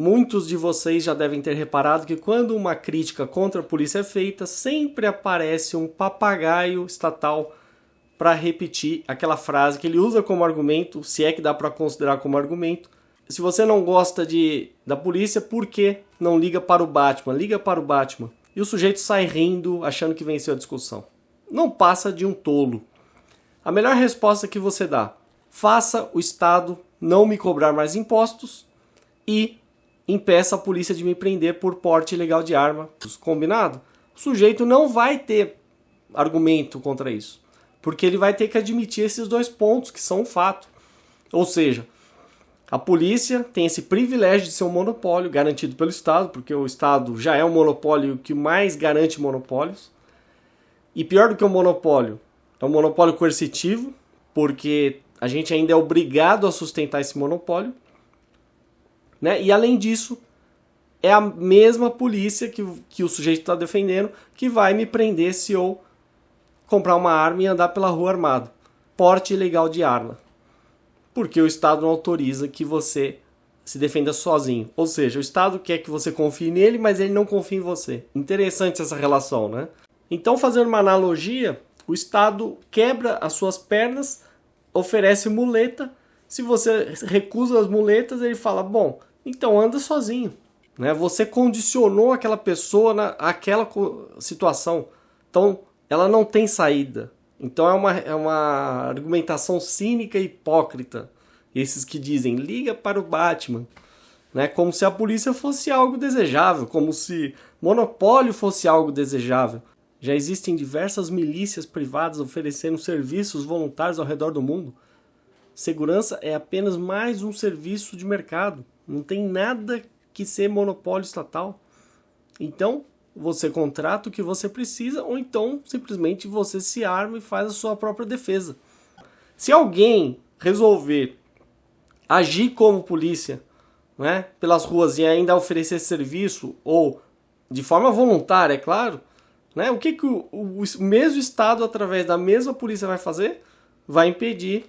Muitos de vocês já devem ter reparado que quando uma crítica contra a polícia é feita, sempre aparece um papagaio estatal para repetir aquela frase que ele usa como argumento, se é que dá para considerar como argumento. Se você não gosta de, da polícia, por que não liga para o Batman? Liga para o Batman. E o sujeito sai rindo, achando que venceu a discussão. Não passa de um tolo. A melhor resposta que você dá: faça o Estado não me cobrar mais impostos e impeça a polícia de me prender por porte ilegal de arma. Combinado? O sujeito não vai ter argumento contra isso, porque ele vai ter que admitir esses dois pontos que são um fato. Ou seja, a polícia tem esse privilégio de ser um monopólio garantido pelo Estado, porque o Estado já é um monopólio que mais garante monopólios. E pior do que um monopólio, é um monopólio coercitivo, porque a gente ainda é obrigado a sustentar esse monopólio. Né? E além disso, é a mesma polícia que, que o sujeito está defendendo que vai me prender se eu comprar uma arma e andar pela rua armado. Porte ilegal de arma. Porque o Estado não autoriza que você se defenda sozinho. Ou seja, o Estado quer que você confie nele, mas ele não confia em você. Interessante essa relação, né? Então, fazendo uma analogia, o Estado quebra as suas pernas, oferece muleta. Se você recusa as muletas, ele fala: Bom, então anda sozinho. Né? Você condicionou aquela pessoa naquela situação. Então ela não tem saída. Então é uma, é uma argumentação cínica e hipócrita. Esses que dizem liga para o Batman. Né? Como se a polícia fosse algo desejável, como se monopólio fosse algo desejável. Já existem diversas milícias privadas oferecendo serviços voluntários ao redor do mundo. Segurança é apenas mais um serviço de mercado. Não tem nada que ser monopólio estatal. Então, você contrata o que você precisa ou então simplesmente você se arma e faz a sua própria defesa. Se alguém resolver agir como polícia, né, pelas ruas e ainda oferecer serviço ou de forma voluntária, é claro, né, o que, que o, o, o mesmo Estado, através da mesma polícia, vai fazer? Vai impedir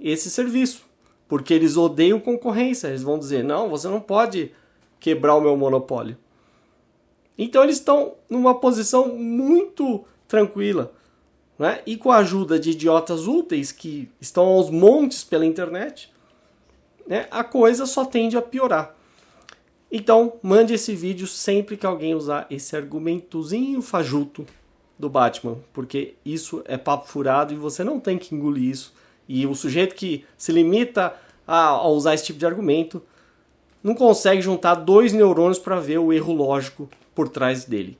esse serviço porque eles odeiam concorrência. Eles vão dizer: não, você não pode quebrar o meu monopólio. Então eles estão numa posição muito tranquila. Né? E com a ajuda de idiotas úteis que estão aos montes pela internet, né, a coisa só tende a piorar. Então, mande esse vídeo sempre que alguém usar esse argumentozinho fajuto do Batman, porque isso é papo furado e você não tem que engolir isso e o sujeito que se limita a, a usar esse tipo de argumento não consegue juntar dois neurônios para ver o erro lógico por trás dele.